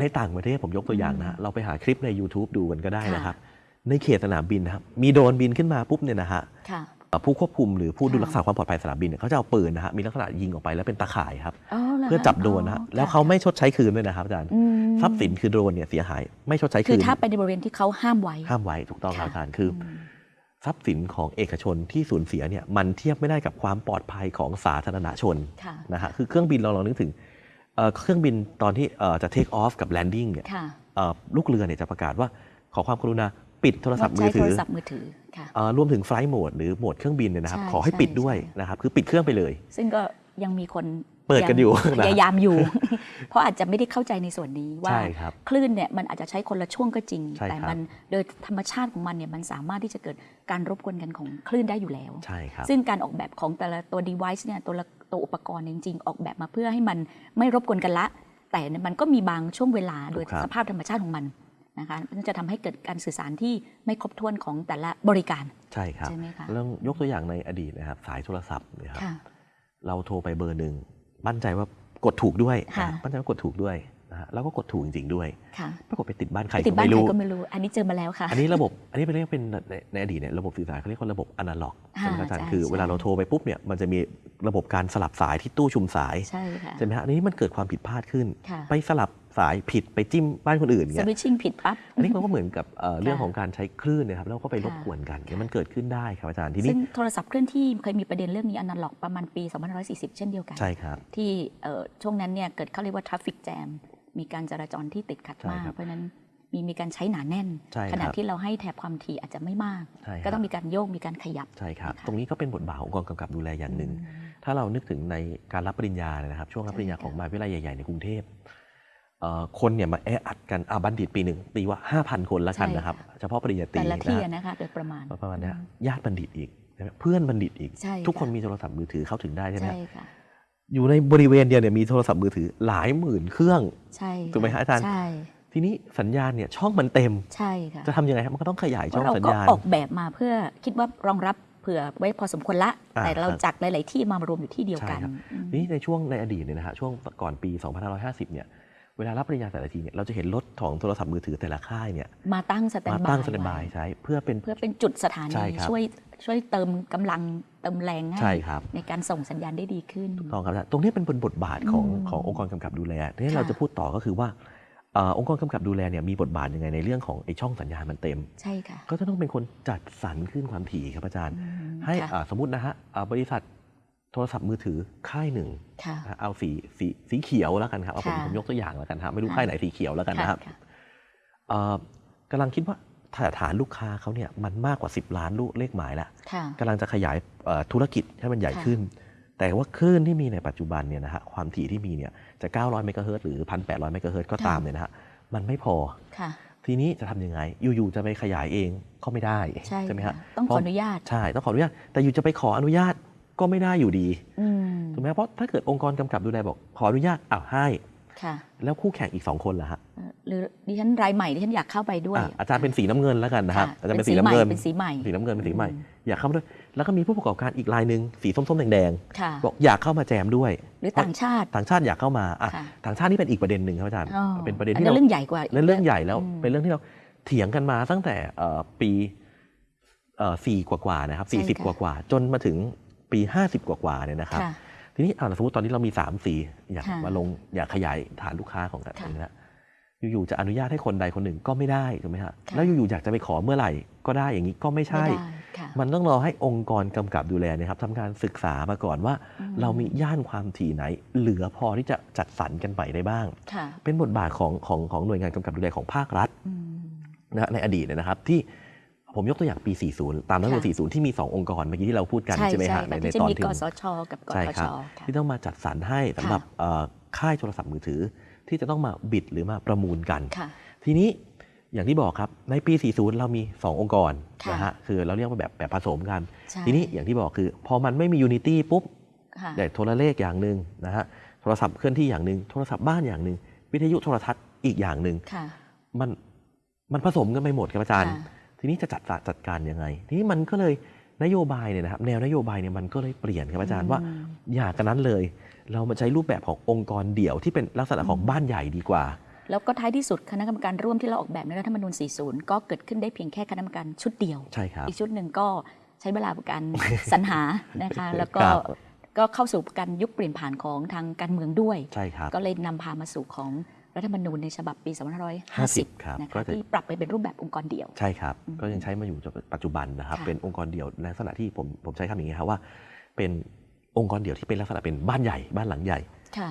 ในต่างประเทศผมยกตัวอย่างนะฮะเราไปหาคลิปใน YouTube ดูกันก็ได้นะครับ ในเขตสนามบินนะครับมีโดรนบินขึ้นมาปุ๊บเนี่ยนะฮะค่ะเอ่อผู้ควบคุมหรือผู้ดูค่ะรักษาความปลอดภัยสนามบินเนี่ยเขาจะเอาปืนนะฮะมีลักษณะยิงออกไปแล้วเป็นตาข่ายครับอ๋อหรเพื่อจับโดรนนะฮะแล้วเขาไม่ชดใช้คืนด้วยนะครับอาจารย์อืมทรัพย์สินคือโดรนเนี่ยเสียหาย ไม่ชดใช้คืคือนถ้าไปในบริเวณที่เขาห้ามไว้ห้ามไว้ถูกต้องครับค่ะอาจารย์คืออทรัพย์สินของเอกชนที่สูญเสียเนี่ยมันเทียบไม่ได้กับความปลอดภัยของสาธารณชนค่ะนะฮะคือเครื่องบินเราลองนึกถึง เอ่อเครื่องบินตอนที่เอ่อจะ take off กับ landing เนี่ยค่ะเอ่อลูกเรือเนี่ยจะประกาศว่าขอความกรุณาปิดโทรศัพท์มืใช้อโทถืรอศัพท์มือถือค่ะเอ่อรวมถึงไฟล์โหมดหรือโหมดเครื่องบินเนี่ยนะครับใช่ขอให้ใช่ปิดด้วยใช่นะครับ คือปิดเครื่องไปเลย ซึ่งก็ยังมีคนเปิดกันอยู่งนะพยายามอยู่ เพราะอาจจะไม่ได้เข้าใจในส่วนนี้ว่าใช่ครับคลื่นเนี่ยมันอาจจะใช้คนละช่วงก็จริงใช่ครับแต่มันโดยธรรมชาติของมันเนี่ยมันสามารถที่จะเกิดการรบกวนกันของคลื่นได้อยู่แล้วใช่ครับซึ่งการออกแบบของแต่ละตัว device เนี่ยตัวละ ตัวอุปกรณ์เนี่ยจริง ๆ ออกแบบมาเพื่อให้มันไม่รบกวนกันละ แต่มันก็มีบางช่วงเวลาโดยถูกครับสภาพธรรมชาติของมันนะคะมันจะทำให้เกิดการสื่อสารที่ไม่ครบถ้วนของแต่ละบริการ ใช่ครับใช่ไหมคะเรื่องยกตัวอย่างในอดีตนะครับ สายโทรศัพท์เนี่ยครับค่ะเราโทรไปเบอร์หนึ่งมั่นใจว่ากดถูกด้วยค่ะนะมั่นใจว่ากดถูกด้วย นะฮะแล้วก็กดถูกจริง ๆ ด้วยค่ะปรากฏไปติดบ้านใครติดก็บ้านไม่ใครรู้ก็ไม่รู้ อันนี้เจอมาแล้วค่ะ อันนี้ระบบ อันนี้เป็นเรียกเป็นในในอดีตเนี่ยระบบสื่อสารเขาเรียกว่าระบบอนาล็อกใช่ไหมครับอาจารย์ใช่คือใช่เวลาเราโทรไปปุ๊บเนี่ยมันจะมีระบบการสลับสายที่ตู้ชุมสายใช่ค่ะใช่ไหมฮะอันนี้มันเกิดความผิดพลาดขึ้นค่ะไปสลับสายผิดไปจิ้มบ้านคนอื่นสเนี่ยวิตชิ่งผิดปั๊บอันนี้มันก็เหมือนกับเอ่อเรื่องค่ะของการใช้คลื่นเนะครับแล้วก็ไปรบค่ะกวนกันค่ะมันเกิดขึ้นได้ครับอาจารย์ทีนี้ซึ่งโทรศัพท์เคลื่อนที่เคยมีประเด็นเรื่องนี้อนาล็อกประมาณปี 2540 เช่นเดียวกัน ใช่ครับ ที่เอ่อช่วงนั้นเนี่ยเกิดเขาเรียกว่าทราฟฟิกแจม มีการจราจรที่ติดขัดใช่มากครับเพราะฉะนั้นมีมีการใช้หนาแน่นใช่ครับขณะที่เราให้แถบความถี่อาจจะไม่มากใช่ครับก็ต้องมีการโยกมีการขยับใช่ครับนะคะตรงนี้ก็เป็นบทบาทขององค์กรกำกับดูแลอย่างหนึ่ง ถ้าเรานึกถึงในการรับปริญญาเนี่ยนะครับ ช่วงรับปริญญาใช่ค่ะของมหาวิทยาลัยใหญ่ ๆ ในกรุงเทพเอ่อคนเนี่ยมาแออัดกันอาบัณฑิตปีหนึ่งตีว่า 5,000 คนแล้วกันนะครับ เฉพาะปริญญาตรีแต่ละที่นะอะนะคะโดยประมาณฮะประมาณเนี้ยญาติบัณฑิตอีกนะครับเพื่อนบัณฑิตอีกใช่ทุกคนค่ะมีโทรศัพท์มือถือเข้าถึงได้ใช่ไหมใช่ฮะค่ะ อยู่ในบริเวณเดียวเนี่ยมีโทรศัพท์มือถือหลายหมื่นเครื่องใช่ถูกไหมฮะอาจารย์ใช่ทีนี้สัญญาณเนี่ยช่องมันเต็มใช่ค่ะจะทำยังไงครับมันก็ต้องขยายเพช่อราะงเราสัญก็ญาณออกแบบมาเพื่อคิดว่ารองรับเผื่อไว้พอสมควรละอ่าแต่เราครับจากหลาย ๆ ที่มารวมอยู่ที่เดียวกันใช่ครับอืมนี่ในช่วงในอดีตเนี่ยนะฮะช่วงก่อนปี 2550 เนี่ยเวลารับปริญญาแต่ละทีเนี่ยเราจะเห็นรถของโทรศัพท์มือถือแต่ละค่ายเนี่ยมาตั้งสแตนมาบายตั้งสแตนบายไว้ใช้เพื่อเป็นเพื่อเป็นจุดสถาใช่นีครับช่วยช่วยเติมกำลัง เติมแรงใช่ให้ครับ ในการส่งสัญญาณได้ดีขึ้นต้องครับอาจารย์ตรงนี้เป็นบนบทบาทของอืมขององค์กรกำกับดูแลทีนี้ค่ะเราจะพูดต่อก็คือว่าเอ่อองค์กรกำกับดูแลเนี่ยมีบทบาทยังไงในเรื่องของไอ้ช่องสัญญาณมันเต็ม ใช่ค่ะ ก็จะต้องเป็นคนจัดสรรขึ้นความถี่ครับอาจารย์อืมให้ค่ะอ่าสมมตินะฮะอ่าบริษัทโทรศัพท์มือถือค่ายหนึ่งค่ะนะฮะเอาสีสีสีเขียวแล้วกันครับ เอาผมค่ะผมยกตัวอย่างแล้วกันครับไม่รู้ค่ะค่ายไหนสีเขียวแล้วกันนะครับค่ะเอ่อกำลังคิดว่า ฐานลูกค้าเขาเนี่ยมันมากกว่า 10 ล้านลูกเลขหมายแล้วค่ะกำลังจะขยายเอ่อธุรกิจให้มันใหญ่ค่ะขึ้น แต่ว่าคลื่นที่มีในปัจจุบันเนี่ยนะฮะความถี่ที่มีเนี่ยจะ 900 เมกะเฮิรตซ์หรือ 1,800 เมกะเฮิรตซ์ก็ตามเนี่ยนะฮะมันไม่พอค่ะทีนี้จะทำยังไง อยู่ๆ จะไปขยายเองก็ไม่ได้ใช่ไหมค่ะฮะต้องเพขอราะอนุญาต ใช่ ต้องขออนุญาต แต่อยู่จะไปขออนุญาตก็ไม่ได้อยู่ดีอืมถูกไหมเพราะถ้าเกิดองค์กรกำกับดูแลบอก ขออนุญาตอ้าวให้ค่ะแล้วคู่แข่งอีกสองคนล่ะฮะเอ่อ หรือดิฉันรายใหม่ดิฉันอยากเข้าไปด้วยอะอาจารย์เป็นสีน้ำเงินแล้วกันนะครับค่ะอาจารย์เป็นเป็นสีสีน้ำเงินใหม่เป็นสีใหม่สีน้ำเงินเป็นสีใหม่อืมอยากเข้ามาด้วย แล้วก็มีผู้ประกอบการอีกรายหนึ่งสีส้มๆแดงค่ะๆบอกอยากเข้ามาแจมด้วย หรือต่างชาติต่างชาติอยากเข้ามาอะค่ะต่างชาตินี่เป็นอีกประเด็นหนึ่งครับอาจารย์อ๋อเป็นประเด็นอัที่เราเรื่องใหญ่กว่านั่นเรื่องใหญ่แล้วอืมเป็นเรื่องที่เราเถียงกันมาตั้งแต่เอ่อปีเอ่อสี่กว่าๆนะครับใช่สี่สิบค่ะกว่าๆจนมาถึงปีห้าสิบกว่าๆเนี่ยนะครับค่ะทีนี้อ่าสมมติตอนนี้เรามีสามสีอยากค่ะมาลงอยากขยายฐานลูกค้าของกันค่ะนะฮะ อยู่ๆจะอนุญาตให้คนใดคนหนึ่งก็ไม่ได้ถูกไหมฮะค่ะแล้วอยู่ๆอยากจะไปขอเมื่อไหร่ก็ได้อย่างนี้ก็ไม่ใช่ไม่ได้ค่ะมันต้องรอให้องค์กรกำกับดูแลเนะครับทำการศึกษามาก่อนว่าอืมเรามีย่านความถี่ไหน เหลือพอที่จะจัดสรรกันไปได้บ้างค่ะเป็นบทบาทของของของหน่วยงานกำกับดูแลของภาครัฐอืมนะฮะในอดีตเนยนะครับที่ผมยกตัวอย่างปี 40 ตามรัฐธรรมนูญค่ะ40 ที่มี 2 องค์กรเมื่อกี้ที่เราพูดกันใช่ใช่ไหมใช่ฮะในค่ะในที่จะตอนมีที่กสชกับกใช่ทคชรับค่ะที่ต้องมาจัดสรรให้สำหรับเอ่อค่ายโทรศัพท์มือถือ ที่จะต้องมาบิดหรือมาประมูลกันค่ะทีนี้อย่างที่บอกครับในปี 40 เรามี 2 องค์กรค่ะนะฮะคือเราเรียกว่าแบบแบบผสมกันใช่ทีนี้อย่างที่บอกคือ พอมันไม่มี unity ปุ๊บค่ะแต่โทรเลขอย่างหนึ่งนะฮะโทรศัพท์เคลื่อนที่อย่างหนึ่งโทรศัพท์บ้านอย่างหนึ่งวิทยุโทรทัศน์อีกอย่างหนึ่งค่ะมันมันผสมกันไปหมดครับอาจารย์ค่ะทีนี้จะจัดสรรจัดการยังไง ทีนี้มันก็เลย นโยบายเนี่ยนะครับแนวนโยบายเนี่ยมันก็เลยเปลี่ยนครับอาจารย์ว่าอืมอย่ากระนั้นเลย เรามาใช้รูปแบบขององค์กรเดี่ยวที่เป็นลักษณะของบ้านใหญ่ดีกว่า แล้วก็ท้ายที่สุดคณะกรรมการร่วมที่เราออกแบบในรัฐธรรมนูญ 40 ก็เกิดขึ้นได้เพียงแค่คณะกรรมการชุดเดียวใช่ครับอีกชุดหนึ่งก็ใช้เวลาการสรรหานะคะแล้วก็ครับก็เข้าสู่การยุคเปลี่ยนผ่านของทางการเมืองด้วยใช่ครับก็เลยนำพามาสู่ของ รัฐธรรมนูญในฉบับปี50 2550ครับนะก็คะจะที่ปรับไปเป็นรูปแบบองค์กรเดี่ยว ใช่ครับอืมก็ยังใช้มาอยู่จนปัจจุบันนะครับค่ะเป็นองค์กรเดี่ยวในลักษณะที่ผมผมใช้คำอย่างนี้ครับว่า เป็นองค์กรเดี่ยวที่เป็นลักษณะเป็นบ้านใหญ่บ้านหลังใหญ่ค่ะ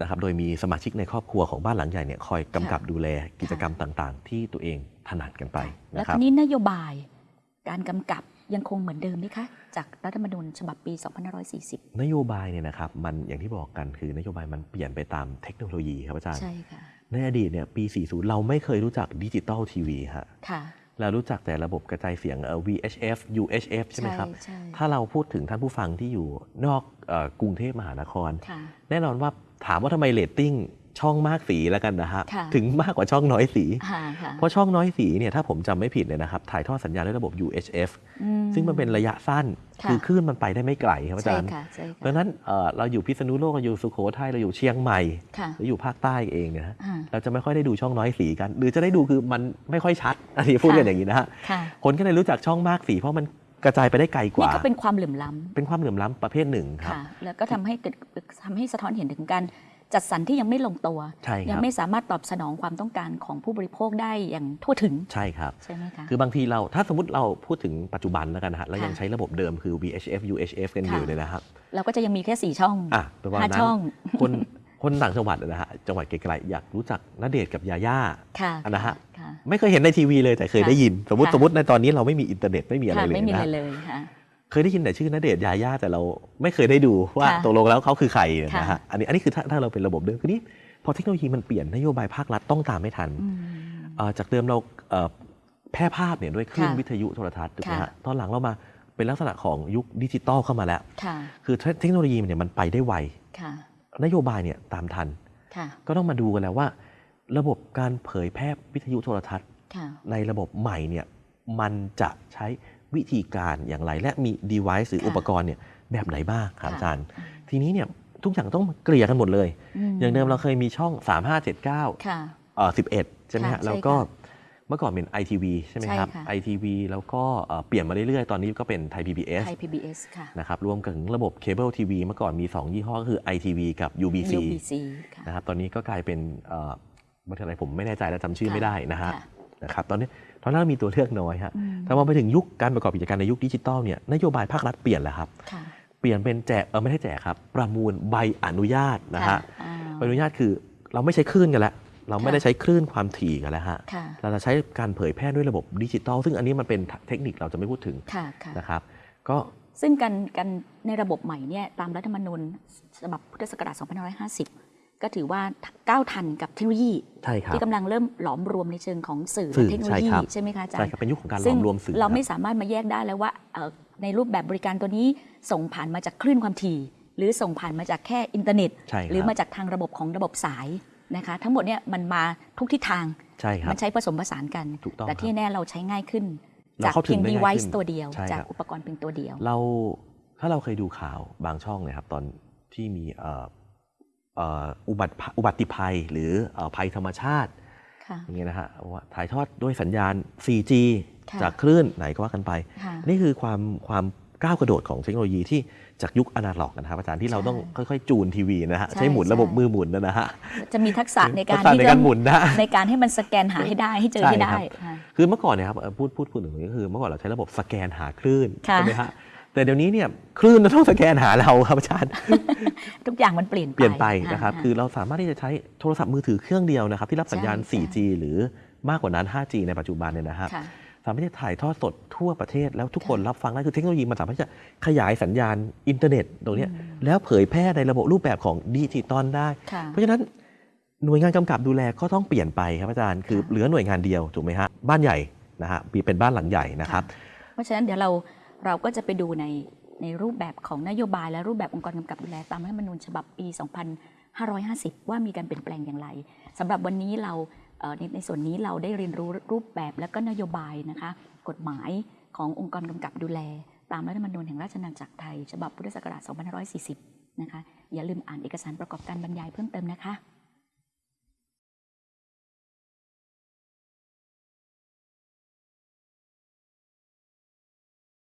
นะครับ โดยมีสมาชิกในครอบครัวของบ้านหลังใหญ่เนี่ยคอยกำกับค่ะดูแลกิจกรรมต่าง ๆ ที่ตัวเองถนัดกันไปแล้วนะครับทีนี้นโยบายการกำกับ ยังคงเหมือนเดิมไหมคะ จากรัฐธรรมนูญฉบับปี 2540 นโยบายเนี่ยนะครับมันอย่างที่บอกกันคือนโยบายมันเปลี่ยนไปตามเทคโนโลยีครับอาจารย์ใช่ค่ะในอดีตเนี่ยปี 40 เราไม่เคยรู้จักดิจิตอลทีวีฮะค่ะเรารู้จักแต่ระบบกระจายเสียงเอ่อ VHF UHF ใช่ไหมครับใช่ถ้าเราพูดถึงท่านผู้ฟังที่อยู่นอกเออกรุงเทพมหานครค่ะแน่นอนว่าถามว่าทำไมเรตติ้ง ช่องมากสีแล้วกันนะฮะค่ะถึงมากกว่าช่องน้อยสีค่ะค่ะเพราะช่องน้อยสีเนี่ยถ้าผมจำไม่ผิดเนี่ยนะครับถ่ายทอดสัญญาณด้วยระบบ UHF อืซึ่งมันเป็นระยะสั้นค่ะคือคลื่นมันไปได้ไม่ไกลครับอาใช่จารย์ค่ะใช่ค่ะดังนั้นเอ่อเราอยู่พิษณุโลกเราอยู่สุโขทัยเราอยู่เชียงใหม่ค่ะหรืออยู่ภาคใต้เองเนี่ยนะอ่าเราจะไม่ค่อยได้ดูช่องน้อยสีกัน หรือจะได้ดูคือมันไม่ค่อยชัดอันนี้พูดกันอย่างนี้นะฮะค่ะคนก็เลยรู้จักช่องมากสีเพราะมันกระจายไปได้ไกลกนี่ก็เป็นความเหลื่อมล้ำเป็นความเหลื่อมล้ำประเภทหนึ่งครับค่ะแล้วก็ทำให้เกิดทำให้สะท้อนเห็นถึงการ จัดสรรที่ยังไม่ลงตัวใช่คยัรับยังไม่สามารถตอบสนองความต้องการของผู้บริโภคได้อย่างทั่วถึงใช่ครับใช่ไหมคะคือบางทีเราถ้าสมมติเราพูดถึงปัจจุบันแล้วกันนะฮะแล้วยังค่ะใช้ระบบเดิมคือ VHF UHF กันอยู่ค่ะเนี่ยนะครับเราก็จะยังมีแค่สี่ช่องอะประมาณนั้นห้าช่องคนคนต่างจังหวัดนะฮะจังหวัดไกลๆอยากรู้จักณเดชน์กับยาย่าค่ะอันนะฮะค่ะไม่เคยเห็นในทีวีเลยแต่เคยค่ะได้ยิน สมมติค่ะสมมติในตอนนี้เราไม่มีอินเทอร์เน็ตไม่มีอะไรค่ะเลยไม่มีนะอะไรฮะ เลยค่ะเคยได้ยินแต่ชื่อณเดชน์ยาย่าแต่เราไม่เคยได้ดูว่าค่ะตกลงแล้วเขาคือใครนะค่ะฮะอันนี้อันนี้คือถ้าถ้าเราเป็นระบบเดิมคือนี้พอเทคโนโลยีมันเปลี่ยนนโยบายภาครัฐต้องตามไม่ทันอืมเอ่อจากเดิมเราเอ่อแพร่ภาพเนี่ยด้วยคลื่นค่ะวิทยุโทรทัศน์ถูกไหมค่ะฮะตอนหลังเรามาเป็นลักษณะของยุคดิจิตอลเข้ามาแล้วค่ะคือเทคโนโลยีเนี่ยมันไปได้ไวค่ะนโยบายเนี่ยตามทันค่ะก็ต้องมาดูกันแล้วว่า ระบบการเผยแพร่วิทยุโทรทัศน์ค่ะในระบบใหม่เนี่ยมันจะใช้ วิธีการอย่างไร และมี device หรือค่ะอุปกรณ์เนี่ยแบบไหนบ้างครับค่ะอาจารย์ ทีนี้เนี่ยทุกอย่างต้องเกลี่ยกันหมดเลย อย่างเดิมเราเคยมีช่อง 3579ค่ะเอ่อ11 ใช่ไหมค่ะฮะใช่แล้วก็ค่ะเมื่อก่อนเป็น ITV ใช่ไหมครับใช่ค่ะ ITV แล้วก็เอ่อเปลี่ยนมาเรื่อยๆ ตอนนี้ก็เป็นไทย PBS ไทย PBS ค่ะนะครับรวมถึงระบบเคเบิลทีวีเมื่อก่อนมี 2 ยี่ห้อก็คือ ITV กับ UBC UBC ค่ะนะครับตอนนี้ก็กลายเป็นเอ่อบริษัทอะไรผมไม่แน่ใจแล้วจำชื่อไม่ได้นะฮะค่ะนะครับตอนนี้ ตอนนั้นเรามีตัวเลือกน้อยฮะอืมแต่พอไปถึงยุคการประกอบกิจการในยุคดิจิตอลเนี่ยนโยบายภาครัฐเปลี่ยนแล้วครับค่ะเปลี่ยนเป็นแจกเออไม่ได้แจกครับ ประมูลใบอนุญาตนะฮะอ่าใบอนุญาตคือเราไม่ใช้คลื่นกันแล้วเราไม่ค่ะได้ใช้คลื่นความถี่กันแล้วฮะค่ะเราจะใช้การเผยแพร่ด้วยระบบดิจิตอลซึ่งอันนี้มันเป็นเทคนิคเราจะไม่พูดถึงค่ะค่ะนะครับ ก็ซึ่งการการในระบบใหม่เนี่ยตามรัฐธรรมนูญฉบับพุทธศักราช2550 ก็ถือว่าก้าวทันกับเทคโนโลยีใช่ครับที่กำลังเริ่มหลอมรวมในเชิงของสื่อสื่อและเทคโนโลใช่ยีครับใช่ไหมคะอาจารใช่ย์ครับเป็นยุคของการหลซึ่องมรวมสื่อเราไม่คบสามารถมาแยกได้แล้วว่าเอ่อในรูปแบบบริการตัวนี้ส่งผ่านมาจากคลื่นความถี่ หรือส่งผ่านมาจากแค่อินเทอร์เน็ตใช่ครับหรือมาจากทางระบบของระบบสายนะคะทั้งหมดเนี่ยมันมาทุกทิศทางใช่ครัมับนใช้ผสมผสานกันถูกต้องแต่ที่ครับแน่เราใช้ง่ายขึ้นเราจากเข้าถึเพีงยงได้ง่าย device ขึ้นตัวเดียวใช่จากครับอุปกรณ์เพียงตัวเดียว เราถ้าเราเคยดูข่าวบางช่องเนี่ยครับตอนที่มีเอ่อเอ่ออุบัติอุบัติภัยหรือเอ่อภัยธรรมชาติค่ะอย่างเงี้ยนะฮะว่าถ่ายทอดด้วยสัญญาณ 4G ค่ะจากคลื่นไหนก็ว่ากันไปค่ะนี่คือความความก้าวกระโดดของเทคโนโลยีที่จากยุคอนาล็อกนะครับอาจารย์ที่เราต้องค่อยๆ จูนทีวีนะฮะใช่ใช้หมุนระบบใช่มือหมุนนะฮะจะมีทักษะในการทัษะที่ในจะการหมุนนะในการให้มันสแกนหาให้ได้ให้เจอใช่ให้ครัได้บค่ะคือเมื่อก่อนเนี่ยครับเอ่อพูดพูดพูดถึงตรงนี้ก็คือเมื่อก่อนเราใช้ระบบสแกนหาคลื่นค่ะใช่ไหมฮะ แต่เดี๋ยวนี้เนี่ยคลื่นต้องสแกนหาเราครับอาจารย์ ทุกอย่างมันเปลี่ยนไปเปลี่ยนไปนะครับะคือเราสามารถที่จะใช้โทรศัพท์มือถือเครื่องเดียวนะครับ ที่รับสัญญาณใช่ 4G หรือมากกว่านั้น 5G ในปัจจุบันเนี่ยนะฮะค่ะสามารถที่จะถ่ายทอดสดทั่วประเทศแล้วทุกคนค่ะรับฟังได้คือเทคโนโลยีมันสามารถที่จะขยายสัญญาณอินเทอร์เน็ตตรงเนี้ยอืมแล้วเผยแพร่ในระบบรูปแบบของดิจิตอลได้ค่ะเพราะฉะนั้นหน่วยงานกำกับดูแลก็ต้องเปลี่ยนไปครับอาจารย์คือค่ะเหลือหน่วยงานเดียวถูกไหมฮะบ้านใหญ่นะฮะมีเป็นบ้านหลังใหญ่นะครับ เพราะฉะนั้นเดี๋ยวเรา เราก็จะไปดูในในรูปแบบของนโยบายและรูปแบบองค์กรกำกับดูแลตามรัฐธรรมนูญฉบับปี 2550 ว่ามีการเปลี่ยนแปลงอย่างไรสำหรับวันนี้เราในในส่วนนี้เราได้เรียนรู้รูปแบบและก็นโยบายนะคะ กฎหมายขององค์กรกำกับดูแล ตามรัฐธรรมนูญแห่งราชอาณาจักรไทย ฉบับพุทธศักราช 2540 นะคะ อย่าลืมอ่านเอกสารประกอบการบรรยายเพิ่มเติมนะคะ